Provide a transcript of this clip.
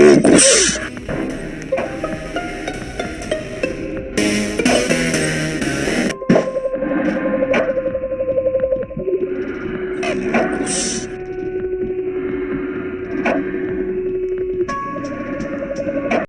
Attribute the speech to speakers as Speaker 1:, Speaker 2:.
Speaker 1: Amogos. Amogos.